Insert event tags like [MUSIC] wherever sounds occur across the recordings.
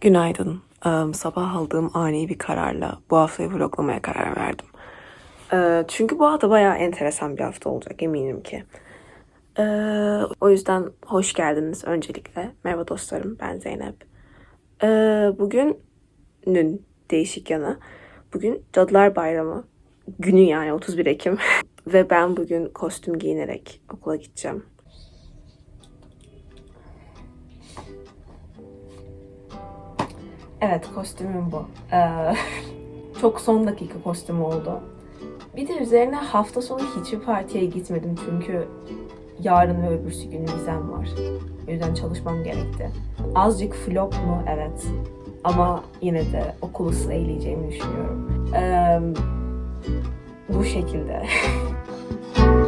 Günaydın. Sabah aldığım ani bir kararla bu haftayı vloglamaya karar verdim. Ee, Çünkü bu hafta bayağı enteresan bir hafta olacak eminim ki. Ee, O yüzden hoş geldiniz öncelikle. Merhaba dostlarım, ben Zeynep. Ee, Bugünün değişik yanı. Bugün Cadılar Bayramı günü yani 31 Ekim. [LAUGHS] Ve ben bugün kostüm giyinerek okula gideceğim. Evet kostümüm bu. Ee, [LAUGHS] çok son dakika kostüm oldu. Bir de üzerine hafta sonu hiçbir partiye gitmedim çünkü yarın ve öbürsü gün vizem var. O yüzden çalışmam gerekti. Azıcık flop mu? Evet. Ama yine de okulu sıralayacağımı düşünüyorum. Ee, bu şekilde. [LAUGHS]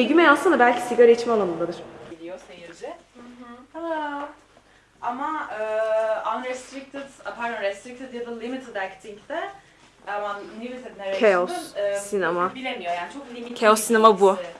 Begüm'e yazsana belki sigara içme alanındadır. Biliyor seyirci. Hello. Ama e, unrestricted, a, pardon restricted ya da limited acting'de ama limited narration'da Chaos sinema. bilemiyor yani çok limited. Chaos sinema bu. bilgisi.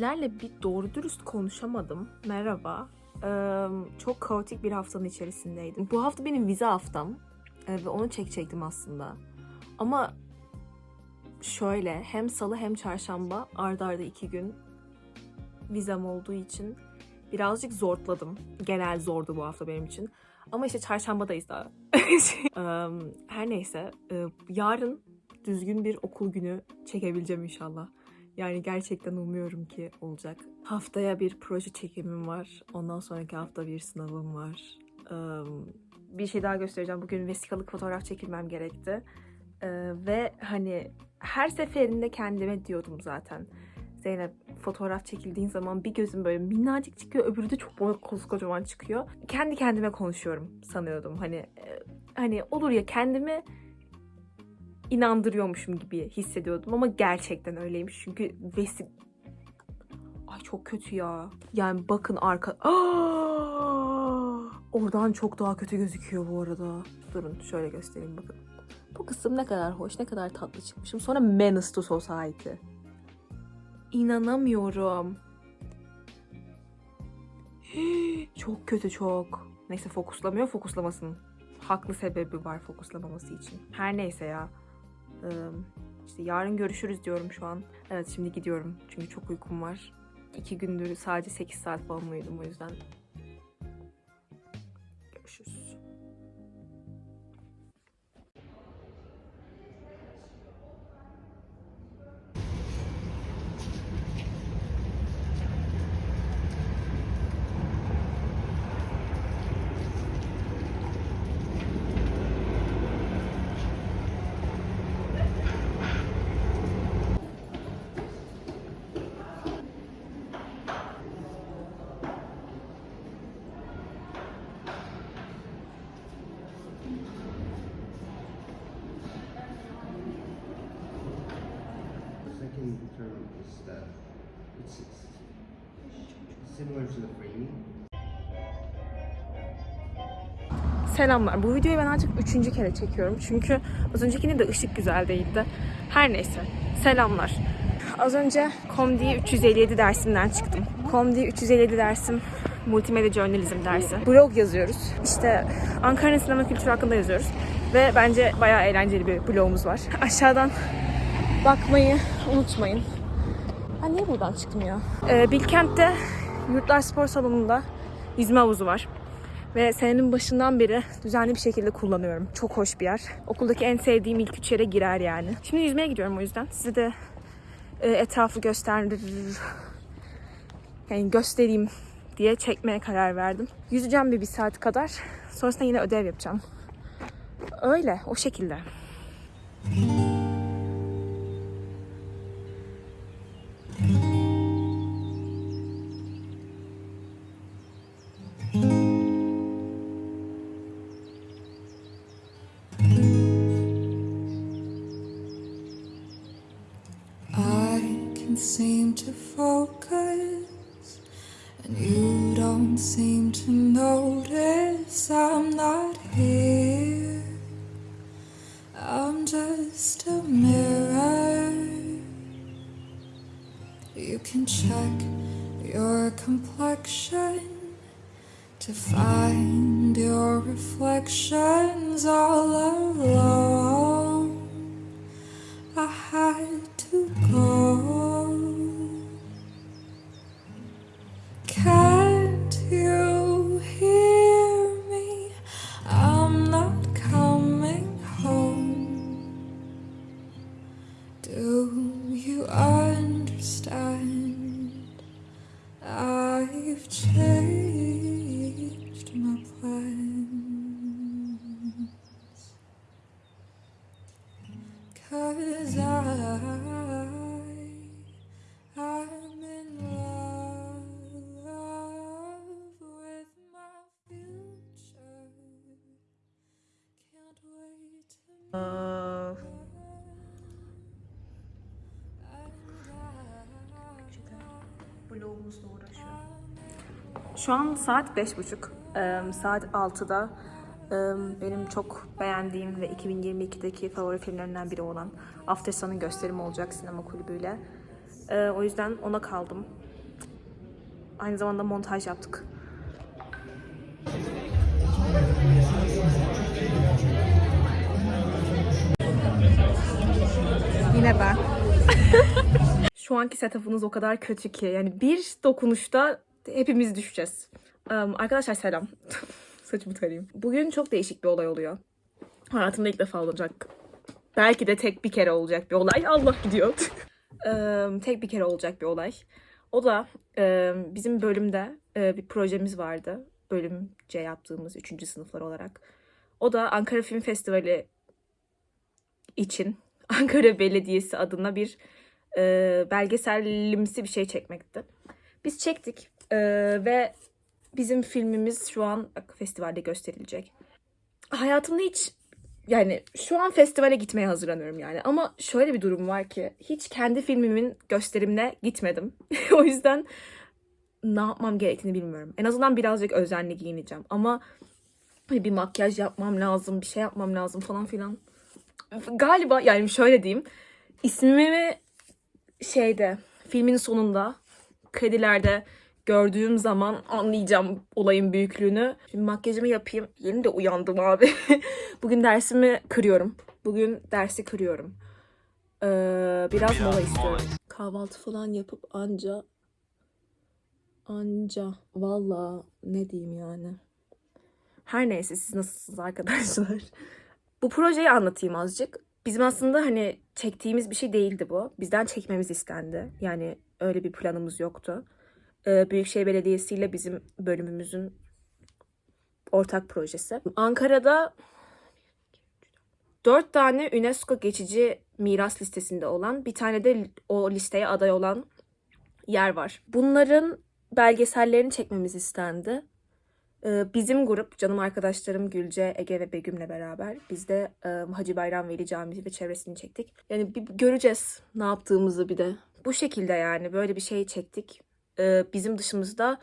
Sizlerle bir doğru dürüst konuşamadım. Merhaba. Ee, çok kaotik bir haftanın içerisindeydim. Bu hafta benim vize haftam. Ee, ve onu çekecektim aslında. Ama şöyle hem salı hem çarşamba ardarda arda iki gün vizem olduğu için birazcık zorladım. Genel zordu bu hafta benim için. Ama işte çarşambadayız daha. [LAUGHS] Her neyse. Yarın düzgün bir okul günü çekebileceğim inşallah. Yani gerçekten umuyorum ki olacak. Haftaya bir proje çekimim var. Ondan sonraki hafta bir sınavım var. Bir şey daha göstereceğim. Bugün vesikalık fotoğraf çekilmem gerekti. Ve hani her seferinde kendime diyordum zaten. Zeynep fotoğraf çekildiğin zaman bir gözüm böyle minnacık çıkıyor, öbürü de çok koskocaman çıkıyor. Kendi kendime konuşuyorum sanıyordum. Hani hani olur ya kendimi inandırıyormuşum gibi hissediyordum ama gerçekten öyleymiş. Çünkü vesi... Ay çok kötü ya. Yani bakın arka... Aa! [GASPS] Oradan çok daha kötü gözüküyor bu arada. Durun şöyle göstereyim bakın. Bu kısım ne kadar hoş, ne kadar tatlı çıkmışım. Sonra Menace to Society. İnanamıyorum. [GASPS] Çok kötü çok. Neyse fokuslamıyor, fokuslamasın. Haklı sebebi var fokuslamaması için. Her neyse ya. İşte yarın görüşürüz diyorum şu an. Evet şimdi gidiyorum çünkü çok uykum var. İki gündür sadece 8 saat falan uyudum o yüzden. Similar to the framing. Selamlar. Bu videoyu ben artık üçüncü kere çekiyorum. Çünkü az öncekinde de ışık güzel değildi. Her neyse. Selamlar. Az önce Comdi 357 dersimden çıktım. Comdi 357 dersim multimedya journalism dersi. Blog yazıyoruz. İşte Ankara'nın sinema kültürü hakkında yazıyoruz. Ve bence bayağı eğlenceli bir blogumuz var. Aşağıdan bakmayı unutmayın. Ha niye buradan çıktım ya? Ee, Bilkent'te Yurtlar Spor Salonu'nda yüzme havuzu var. Ve senenin başından beri düzenli bir şekilde kullanıyorum. Çok hoş bir yer. Okuldaki en sevdiğim ilk üç yere girer yani. Şimdi yüzmeye gidiyorum o yüzden. Size de e, etrafı gösterir, yani göstereyim diye çekmeye karar verdim. Yüzeceğim bir, bir saat kadar. Sonrasında yine ödev yapacağım. Öyle, o şekilde. I seem to notice I'm not here. I'm just a mirror. You can check your complexion to find your reflections all alone. Şu an saat beş buçuk. Ee, saat 6'da ee, benim çok beğendiğim ve 2022'deki favori filmlerinden biri olan After Sun'ın gösterimi olacak sinema kulübüyle. Ee, o yüzden ona kaldım. Aynı zamanda montaj yaptık. Yine ben. [LAUGHS] Şu anki setup'ınız o kadar kötü ki. Yani bir dokunuşta hepimiz düşeceğiz. Um, arkadaşlar selam. [LAUGHS] Saçımı tarayayım. Bugün çok değişik bir olay oluyor. Hayatımda ilk defa olacak. Belki de tek bir kere olacak bir olay. [LAUGHS] Allah gidiyor. [LAUGHS] Tek bir kere olacak bir olay. O da bizim bölümde bir projemiz vardı. Bölümce yaptığımız 3. sınıflar olarak. O da Ankara Film Festivali için [LAUGHS] Ankara Belediyesi adına bir e, belgesellimsi bir şey çekmekti. Biz çektik ve bizim filmimiz şu an festivalde gösterilecek. Hayatımda hiç yani şu an festivale gitmeye hazırlanıyorum yani. Ama şöyle bir durum var ki hiç kendi filmimin gösterimine gitmedim. [LAUGHS] o yüzden ne yapmam gerektiğini bilmiyorum. En azından birazcık özenli giyineceğim. Ama bir makyaj yapmam lazım, bir şey yapmam lazım falan filan. Galiba yani şöyle diyeyim. İsmimi şeyde filmin sonunda kredilerde gördüğüm zaman anlayacağım olayın büyüklüğünü. Şimdi makyajımı yapayım. Yeni de uyandım abi. [LAUGHS] Bugün dersimi kırıyorum. Bugün dersi kırıyorum. Ee, biraz mola istiyorum. Kahvaltı falan yapıp anca anca valla ne diyeyim yani. Her neyse siz nasılsınız arkadaşlar? Bu projeyi anlatayım azıcık. Bizim aslında hani çektiğimiz bir şey değildi bu. Bizden çekmemiz istendi. Yani öyle bir planımız yoktu. Ee, Büyükşehir Belediyesi ile bizim bölümümüzün ortak projesi. Ankara'da dört tane UNESCO geçici miras listesinde olan bir tane de o listeye aday olan yer var. Bunların belgesellerini çekmemiz istendi. Ee, Bizim grup, canım arkadaşlarım Gülce, Ege ve Begüm'le beraber biz de e, Hacı Bayram Veli Camii ve çevresini çektik. Yani bir göreceğiz ne yaptığımızı bir de Bu şekilde yani böyle bir şey çektik. Ee, bizim dışımızda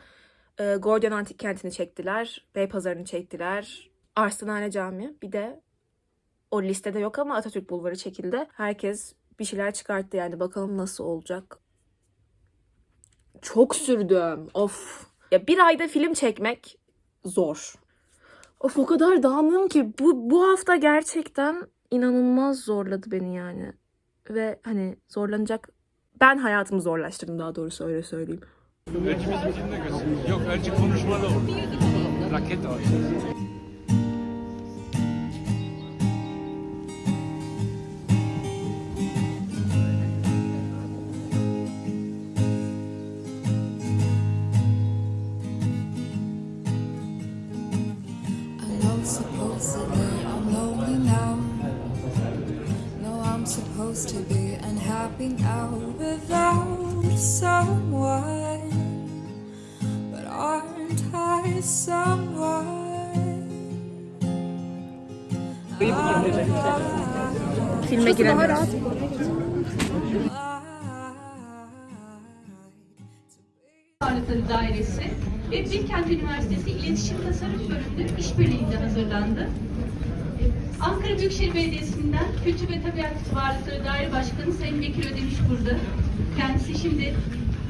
e, Gordion Antik Kenti'ni çektiler. Beypazarı'nı çektiler. Arsenale Camii. Bir de o listede yok ama Atatürk Bulvarı çekildi. Herkes bir şeyler çıkarttı yani bakalım nasıl olacak. Çok sürdüm. Of. Ya bir ayda film çekmek zor. Of o kadar dağınığım ki bu, bu hafta gerçekten inanılmaz zorladı beni yani. Ve hani zorlanacak ben hayatımı zorlaştırdım daha doğrusu öyle söyleyeyim. Yok elçi konuşmalı o. Raket I'm lonely now. No, I'm supposed to be unhappy now without someone. Filme giremiyoruz. Varlıkları Dairesi ve Bilkent Üniversitesi İletişim Tasarım Bölümü işbirliğinde hazırlandı. Ankara Büyükşehir Belediyesi'nden Kültür ve Tabiat Varlıkları Daire Başkanı Sayın Bekir Ödemiş burada. Kendisi şimdi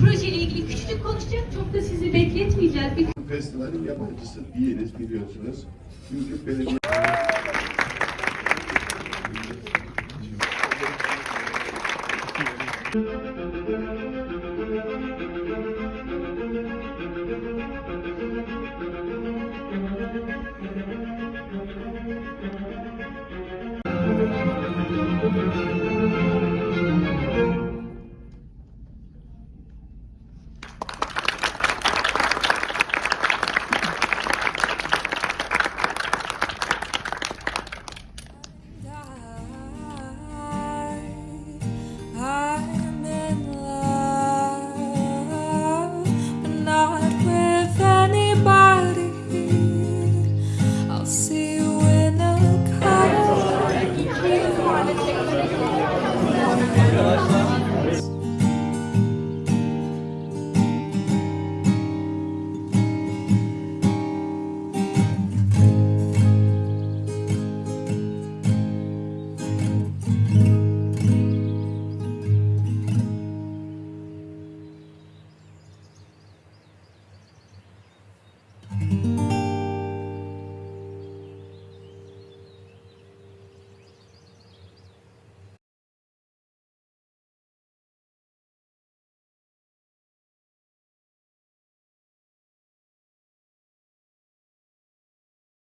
projeyle ilgili küçücük konuşacak. Çok da sizi bekletmeyeceğiz. Festivalin yabancısı değiliz biliyorsunuz. Çünkü belediye